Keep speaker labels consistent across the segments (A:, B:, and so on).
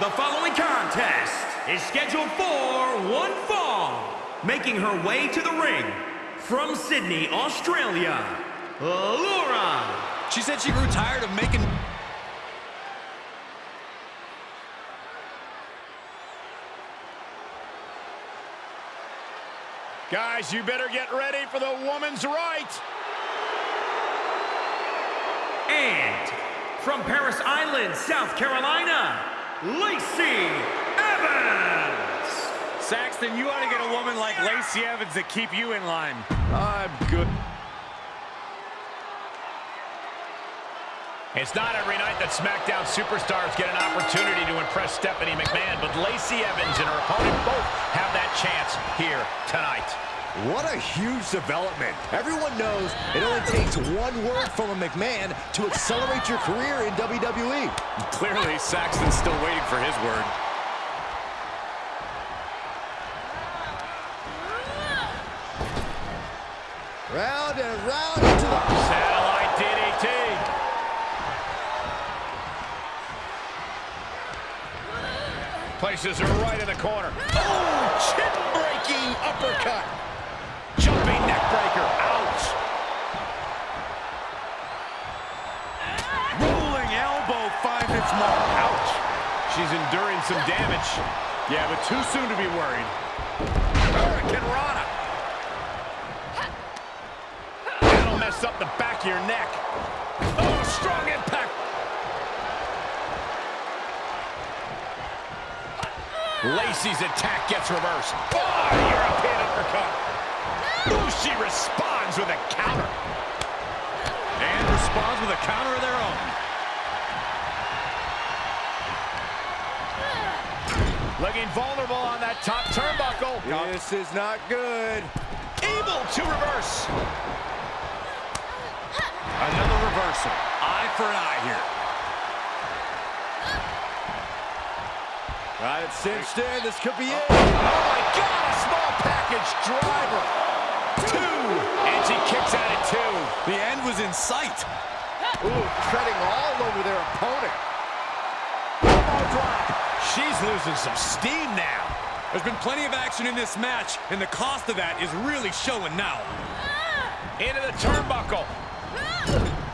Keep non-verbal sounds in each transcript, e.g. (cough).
A: The following contest is scheduled for one fall. Making her way to the ring from Sydney, Australia, Laura.
B: She said she grew tired of making...
C: Guys, you better get ready for the woman's right.
A: And from Parris Island, South Carolina, Lacey Evans.
D: Saxton, you ought to get a woman like Lacey Evans to keep you in line.
C: I'm good. It's not every night that SmackDown superstars get an opportunity to impress Stephanie McMahon, but Lacey Evans and her opponent both have that chance here tonight.
E: What a huge development. Everyone knows it only takes one word from a McMahon to accelerate your career in WWE.
D: Clearly, Saxton's still waiting for his word.
E: Round and round into the...
C: Satellite DDT. Places her right in the corner. Oh, chin-breaking uppercut. Jumping neck breaker. Ouch.
D: Rolling elbow finds its mark.
C: Ouch. She's enduring some damage.
D: Yeah, but too soon to be worried.
C: Hurricanrana. That'll mess up the back of your neck. Oh, strong impact. Lacey's attack gets reversed. Ah, oh, European uppercut. Ooh, she responds with a counter.
D: And responds with a counter of their own.
C: Looking vulnerable on that top turnbuckle.
E: This is not good.
C: Able to reverse.
D: Another reversal. Eye for an eye here.
E: Got it cinched in. This could be oh it.
C: Oh my God, a small package driver. And she kicks out at two.
D: The end was in sight.
E: Ooh, treading all over their opponent. Elbow drop.
C: She's losing some steam now.
D: There's been plenty of action in this match, and the cost of that is really showing now.
C: Into the turnbuckle.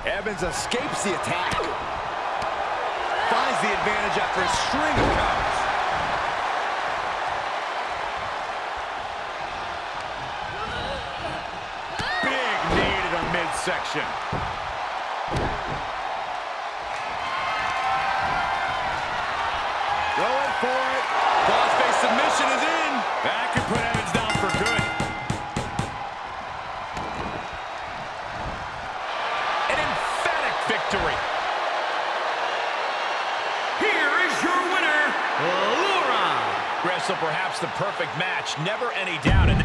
E: Evans escapes the attack.
D: Finds the advantage after a string of counters.
C: Big knee to the midsection.
E: Going for it.
D: Crossface submission is in. That could put Evans down for good.
C: An emphatic victory.
A: Here is your winner, Laura.
C: Wrestle perhaps the perfect match. Never any doubt. And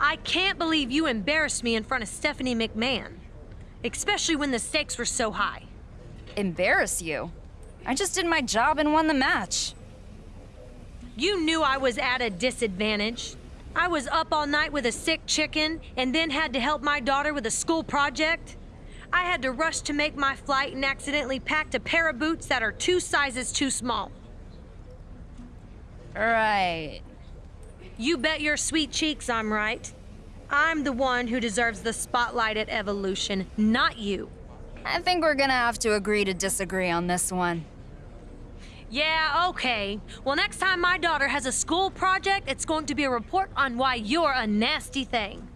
F: I can't believe you embarrassed me in front of Stephanie McMahon. Especially when the stakes were so high.
G: Embarrass you? I just did my job and won the match.
F: You knew I was at a disadvantage. I was up all night with a sick chicken and then had to help my daughter with a school project. I had to rush to make my flight and accidentally packed a pair of boots that are two sizes too small.
G: Right.
F: You bet your sweet cheeks I'm right. I'm the one who deserves the spotlight at Evolution, not you.
G: I think we're gonna have to agree to disagree on this one.
F: Yeah, okay. Well, next time my daughter has a school project, it's going to be a report on why you're a nasty thing.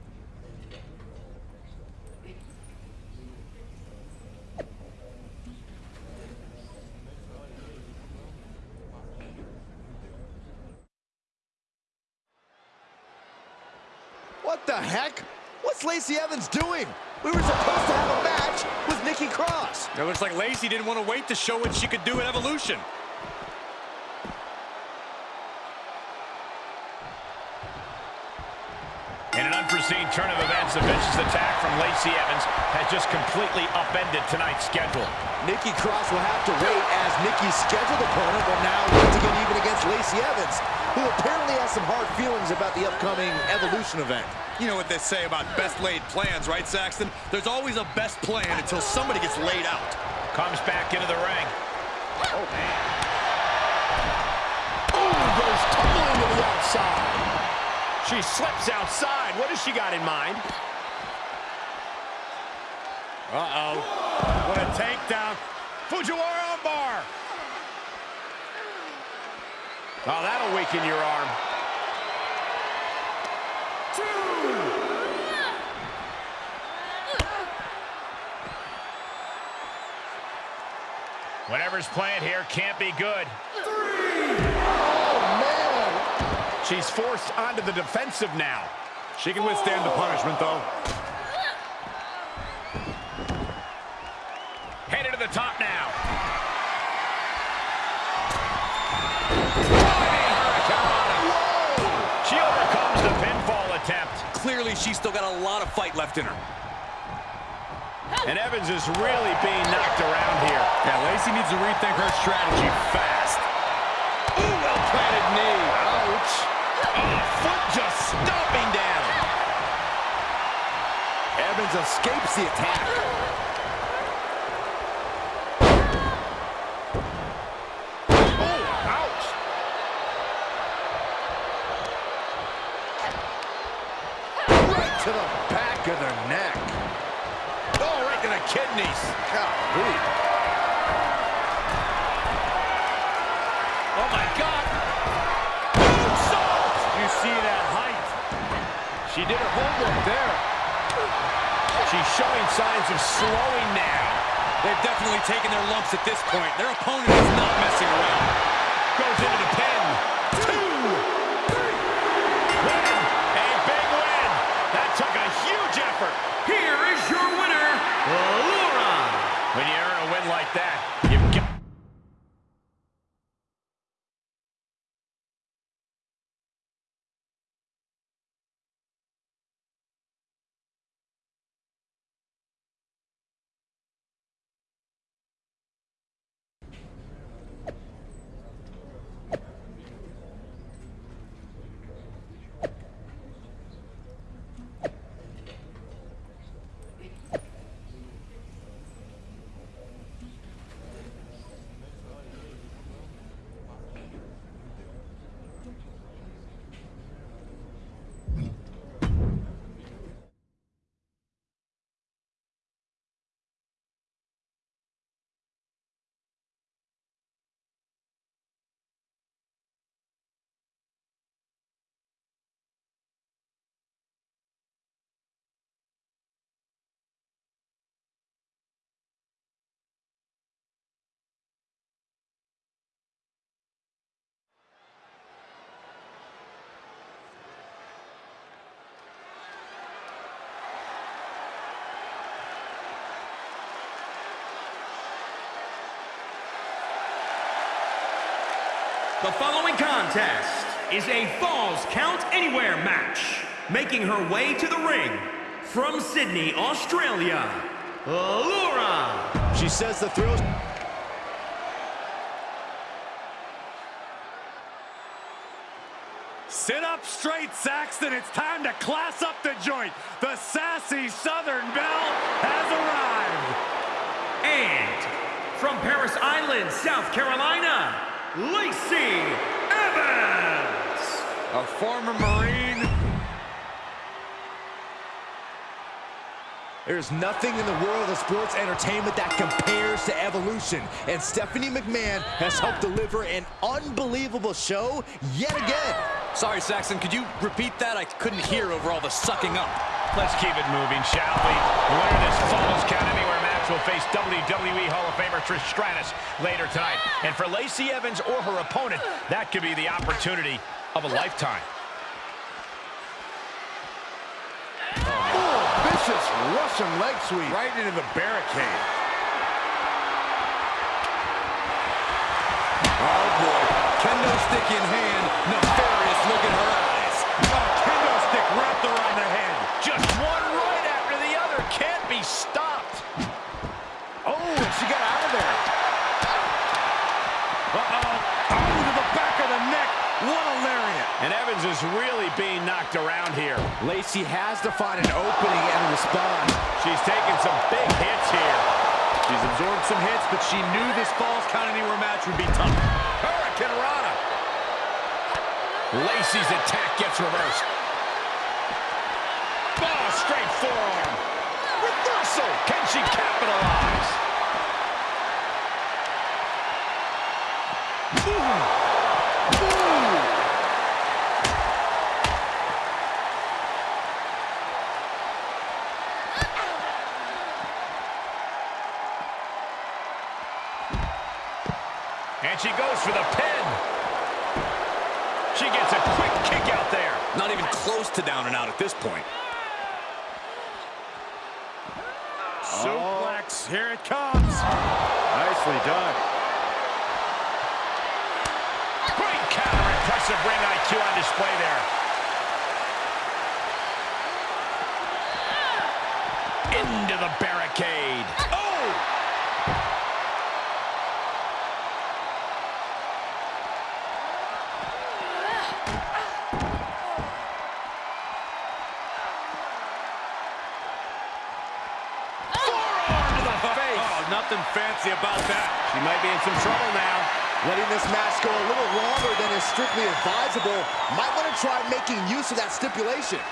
E: What the heck? What's Lacey Evans doing? We were supposed to have a match with Nikki Cross.
D: It looks like Lacey didn't want to wait to show what she could do at Evolution.
C: In an unforeseen unforeseen turn of events, the vicious attack from Lacey Evans has just completely upended tonight's schedule.
E: Nikki Cross will have to wait as Nikki's scheduled opponent will now look to get even against Lacey Evans, who apparently has some hard feelings about the upcoming Evolution event.
D: You know what they say about best laid plans, right, Saxton? There's always a best plan until somebody gets laid out.
C: Comes back into the ring.
E: Oh, man. Oh, goes tumbling to the outside.
C: She slips outside. What has she got in mind?
D: Uh-oh. What a takedown. Fujiwara armbar.
C: Oh, that'll weaken your arm. Whatever's playing here can't be good. Three. Oh, man. She's forced onto the defensive now.
D: She can withstand the punishment, though.
C: Headed to the top now.
D: She's still got a lot of fight left in her.
C: And Evans is really being knocked around here.
D: Yeah, Lacey needs to rethink her strategy fast.
C: Ooh, well-planted knee. Ouch. Oh, foot just stomping down.
E: Evans escapes the attack.
C: Oh, ouch.
E: Right to the back of the neck.
C: Oh, right to the kidneys.
E: Golly.
C: Oh, my God. Moonsault.
D: You see that height?
C: She did her homework there. She's showing signs of slowing now.
D: They've definitely taken their lumps at this point. Their opponent is not messing around.
C: Goes into the pin. Two. Win. A big win. That took a huge effort.
A: Here is
C: like that, you've got...
A: The following contest is a Falls Count Anywhere match. Making her way to the ring from Sydney, Australia, Laura.
E: She says the thrills.
D: Sit up straight, Saxton. It's time to class up the joint. The sassy Southern Belle has arrived.
A: And from Parris Island, South Carolina, Lacey Evans.
D: A former Marine.
E: There's nothing in the world of sports entertainment that compares to Evolution. And Stephanie McMahon has helped deliver an unbelievable show yet again.
B: Sorry, Saxton, could you repeat that? I couldn't hear over all the sucking up.
C: Let's keep it moving, shall we? The winner this Falls Count Anywhere match will face WWE Hall of Famer Trish Stratus later tonight. And for Lacey Evans or her opponent, that could be the opportunity of a lifetime.
E: Vicious Russian leg sweep.
D: Right into the barricade. Oh, boy. Kendo stick in hand. Nefarious look in her eyes. A kendo stick wrapped around the head.
C: Is really being knocked around here.
E: Lacey has to find an opening and respond.
C: She's taking some big hits here.
D: She's absorbed some hits, but she knew this Falls Count Anywhere match would be tough.
C: Hurricanrana. Lacey's attack gets reversed. Oh, straight forearm. Reversal. Can she capitalize? Ooh. And she goes for the pin. She gets a quick kick out there.
B: Not even close to down and out at this point.
D: Suplex, here it comes. Nicely done.
C: Great counter. Impressive ring IQ on display there. Into the barricade. Be in some trouble now.
E: Letting this match go a little longer than is strictly advisable. Might want to try making use of that stipulation.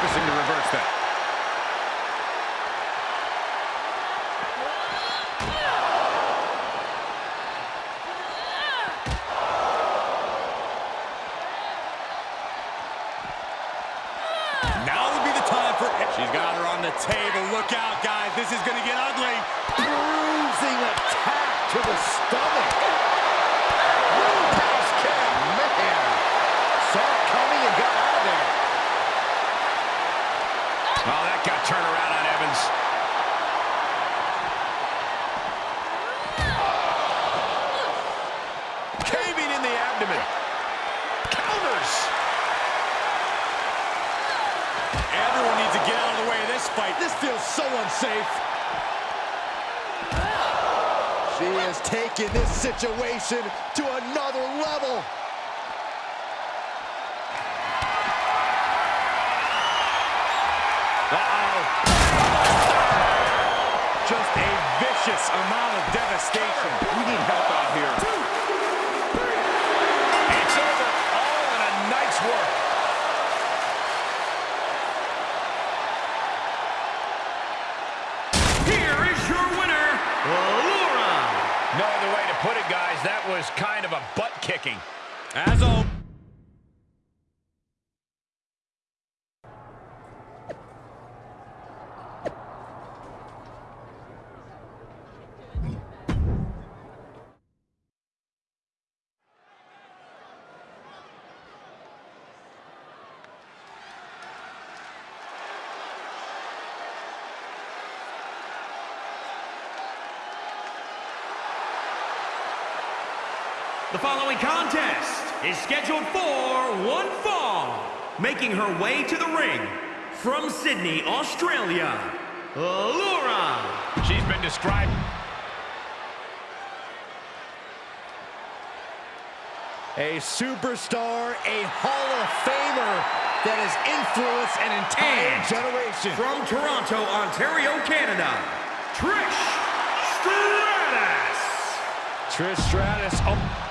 D: Refocusing to reverse that. Now would be the time for... She's got her on the table. Look out, guys. This is going to get ugly.
E: Bruising attack to the stomach. Roundhouse kick. Man. Saw it coming and got out of there.
C: Oh, that got turned around on Evans. Caving in the abdomen. Counters.
D: Everyone needs to get out of the way of this fight.
E: This feels so unsafe. She has taken this situation to another level.
D: Just a vicious amount of devastation. We need help out here.
C: That was kind of a butt kicking.
D: As always.
A: Following contest is scheduled for one fall. Making her way to the ring from Sydney, Australia, Laura.
C: She's been described.
E: A superstar, a Hall of Famer that has influenced an entire
A: And
E: generation.
A: From Toronto, Ontario, Canada, Trish Stratus.
D: Trish Stratus. Oh,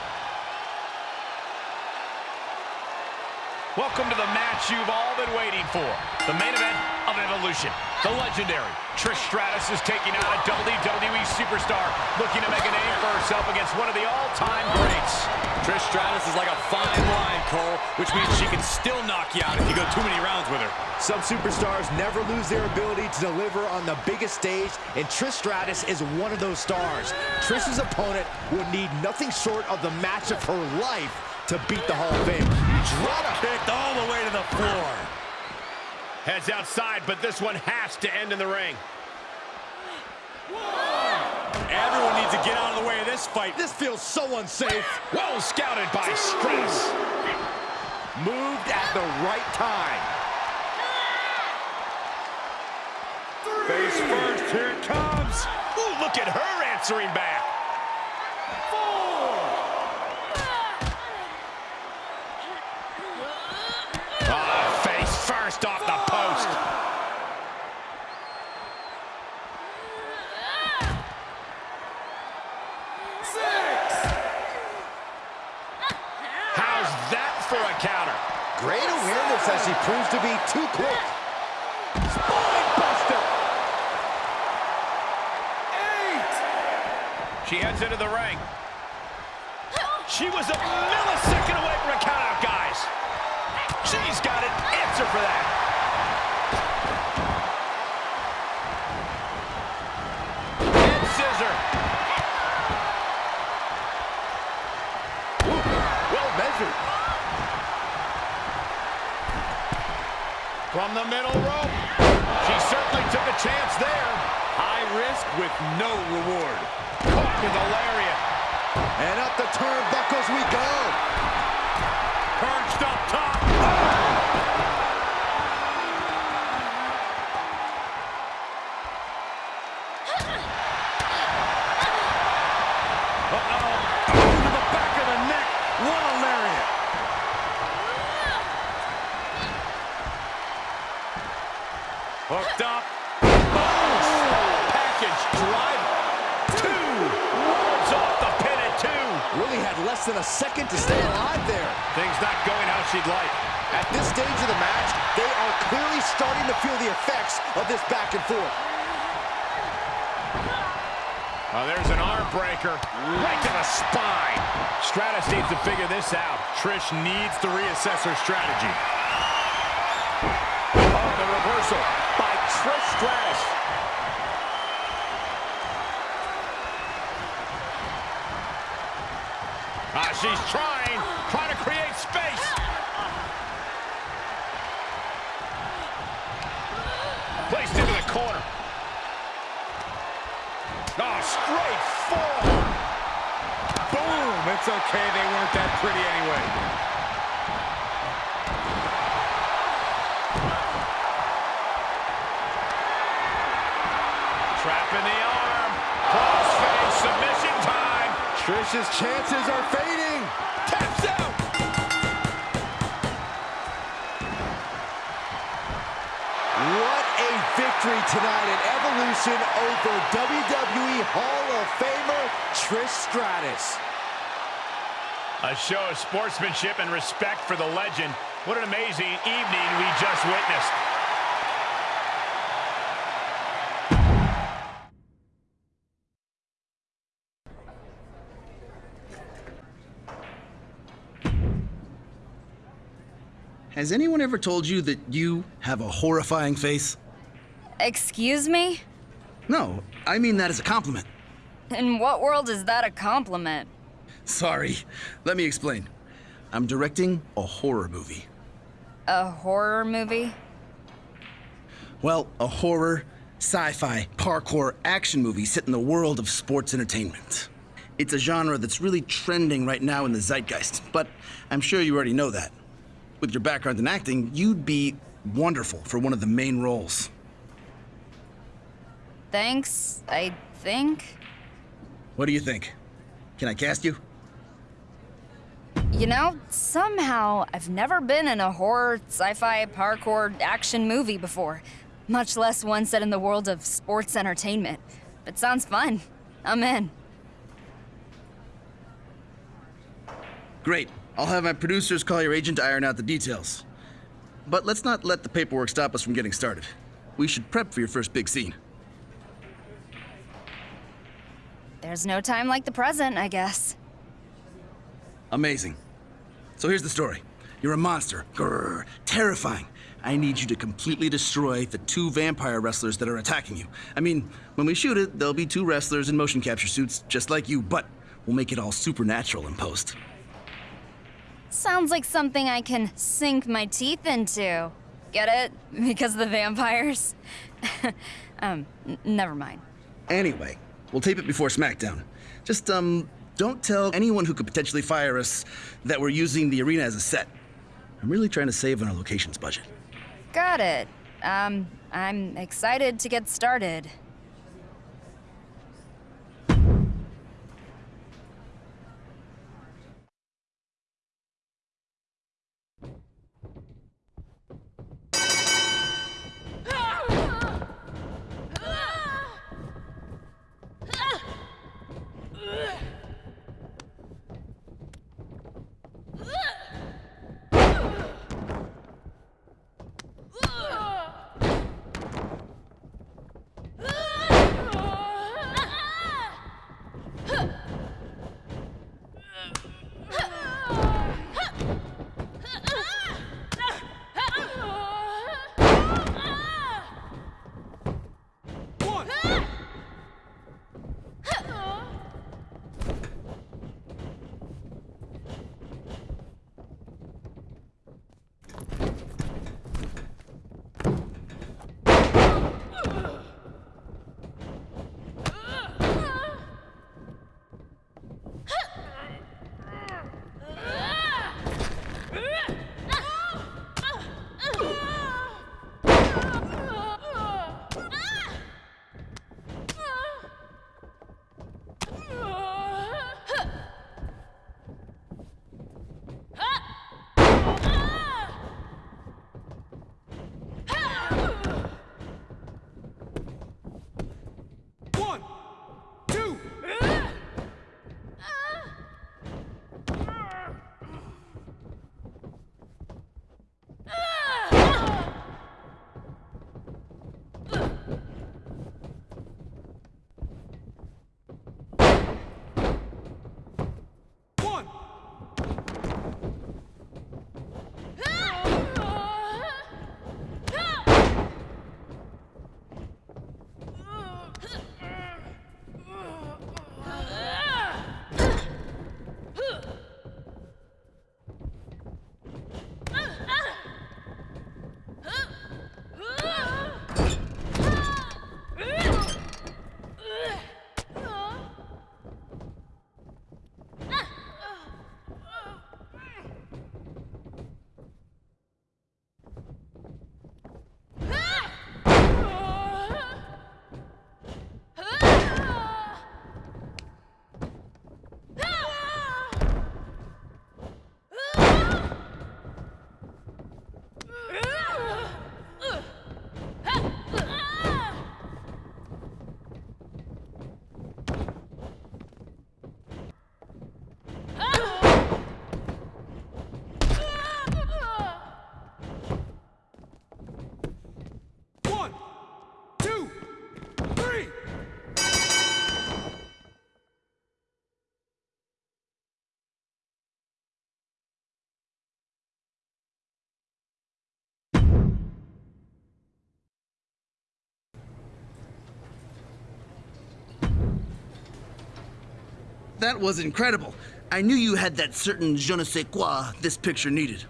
C: Welcome to the match you've all been waiting for. The main event of Evolution. Evolution. The legendary Trish Stratus is taking on a WWE superstar looking to make a name for herself against one of the all-time greats.
B: Trish Stratus is like a fine line, Cole, which means she can still knock you out if you go too many rounds with her.
E: Some superstars never lose their ability to deliver on the biggest stage, and Trish Stratus is one of those stars. Trish's opponent would need nothing short of the match of her life to beat the Hall of Famer.
D: Drop kicked all the way to the floor.
C: Heads outside, but this one has to end in the ring.
B: Everyone needs to get out of the way of this fight.
E: This feels so unsafe.
C: Well scouted by Stratus.
E: Moved at the right time.
D: Face first, here it comes.
C: Ooh, look at her answering back. Ah,
E: she proves to be too quick. Buster.
C: She heads into the ring. She was a millisecond away from a countout, guys. She's got an answer for that. From the middle rope. She certainly took a chance there.
D: High risk with no reward.
C: Caught with a lariat.
E: And up the turnbuckles we go. Starting to feel the effects of this back and forth.
C: Oh, there's an arm breaker right to the spine. Stratus needs to figure this out.
D: Trish needs to reassess her strategy.
C: Oh, the reversal by Trish Stratus. Ah, she's trying, trying to create space. Placed into the corner. Oh, straight forearm.
D: Boom! It's okay, they weren't that pretty anyway.
C: Trap in the arm. Crossface submission time.
E: Trish's chances are fading. Victory tonight at Evolution over WWE Hall of Famer Trish Stratus.
C: A show of sportsmanship and respect for the legend. What an amazing evening we just witnessed.
H: Has anyone ever told you that you have a horrifying face?
G: Excuse me?
H: No, I mean that as a compliment.
G: In what world is that a compliment?
H: Sorry, let me explain. I'm directing a horror movie.
G: A horror movie?
H: Well, a horror, sci fi, parkour action movie set in the world of sports entertainment. It's a genre that's really trending right now in the zeitgeist, but I'm sure you already know that. With your background in acting, you'd be wonderful for one of the main roles.
G: Thanks, I think.
H: What do you think? Can I cast you?
G: You know, somehow I've never been in a horror, sci fi, parkour action movie before, much less one set in the world of sports entertainment. But sounds fun. I'm in.
H: Great. I'll have my producers call your agent to iron out the details. But let's not let the paperwork stop us from getting started. we should prep for your first big scene.
G: There's no time like the present, I guess.
H: Amazing. So here's the story. You're a monster. Grrr, terrifying. I need you to completely destroy the two vampire wrestlers that are attacking you. I mean, when we shoot it, there'll be two wrestlers in motion capture suits, just like you, but we'll make it all supernatural in post.
G: Sounds like something I can sink my teeth into. Get it? (laughs) Because of the vampires? (laughs) um, never mind.
H: Anyway, we'll tape it before SmackDown. Just, um, don't tell anyone who could potentially fire us that we're using the arena as a set. I'm really trying to save on our locations budget.
G: Got it. Um, I'm excited to get started.
H: That was incredible. I knew you had that certain je ne sais quoi this picture needed.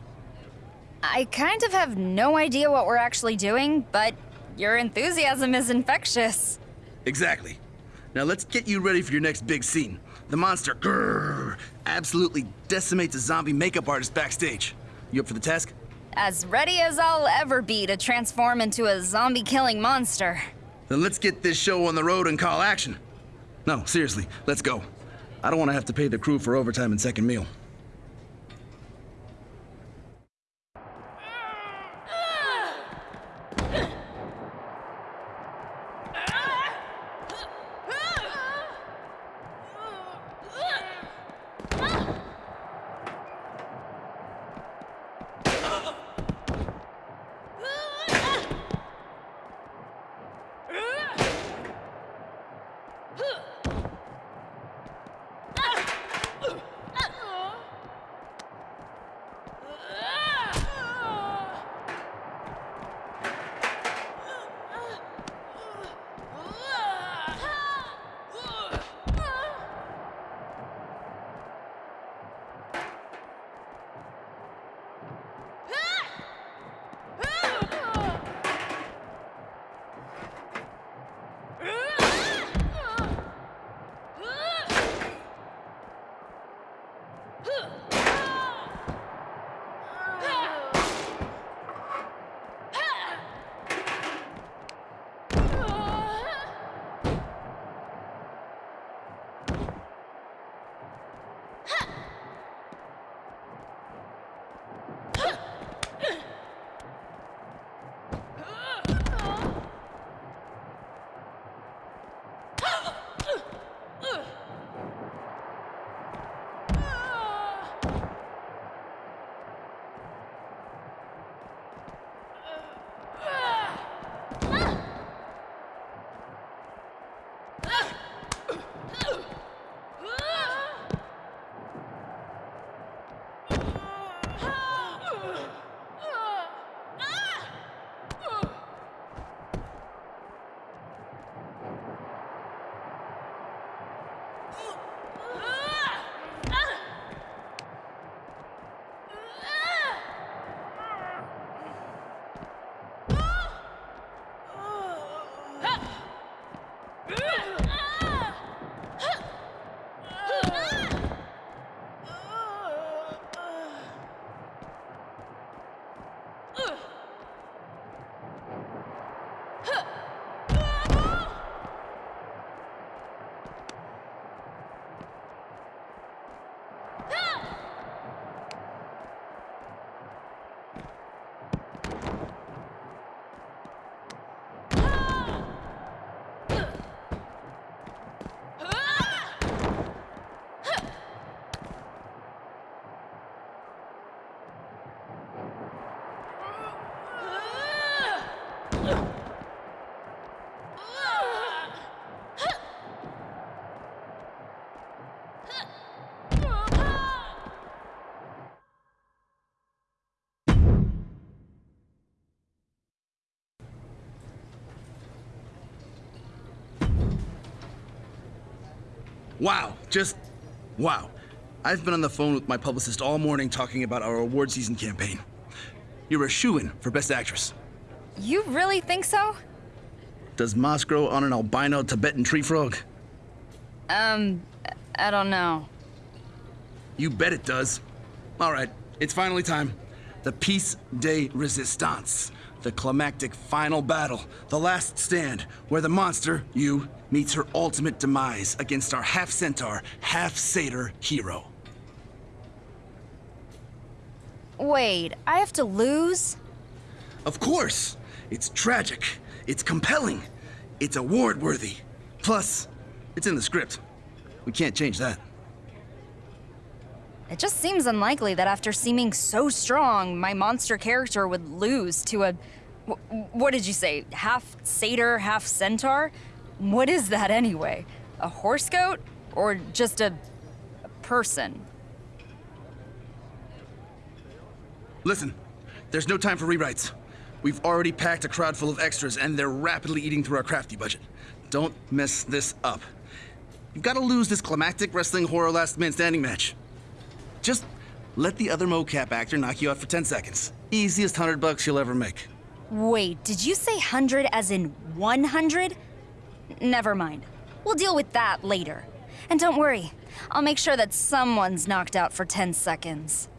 G: I kind of have no idea what we're actually doing, but your enthusiasm is infectious.
H: Exactly. Now let's get you ready for your next big scene. The monster, grrr, absolutely decimates a zombie makeup artist backstage. You up for the task?
G: As ready as I'll ever be to transform into a zombie killing monster.
H: Then let's get this show on the road and call action. No, seriously, let's go. I don't want to have to pay the crew for overtime and second meal. Wow, just wow. I've been on the phone with my publicist all morning talking about our award season campaign. You're a shoo-in for Best Actress.
G: You really think so?
H: Does moss grow on an albino Tibetan tree frog?
G: Um, I don't know.
H: You bet it does. All right, it's finally time. The Piece de Resistance. The climactic final battle. The last stand, where the monster, you, meets her ultimate demise against our half-centaur, half-satyr hero.
G: Wait, I have to lose?
H: Of course! It's tragic. It's compelling. It's award-worthy. Plus, it's in the script. We can't change that.
G: It just seems unlikely that after seeming so strong, my monster character would lose to a. wh- What did you say? Half satyr, half centaur? What is that anyway? A horse goat? Or just a, a person?
H: Listen, there's no time for rewrites. We've already packed a crowd full of extras, and they're rapidly eating through our crafty budget. Don't mess this up. You've got to lose this climactic wrestling horror last man standing match. Just let the other mocap actor knock you out for 10 seconds. Easiest hundred bucks you'll ever make.
G: Wait, did you say 100 as in 100? Never mind. We'll deal with that later. And don't worry, I'll make sure that someone's knocked out for 10 seconds.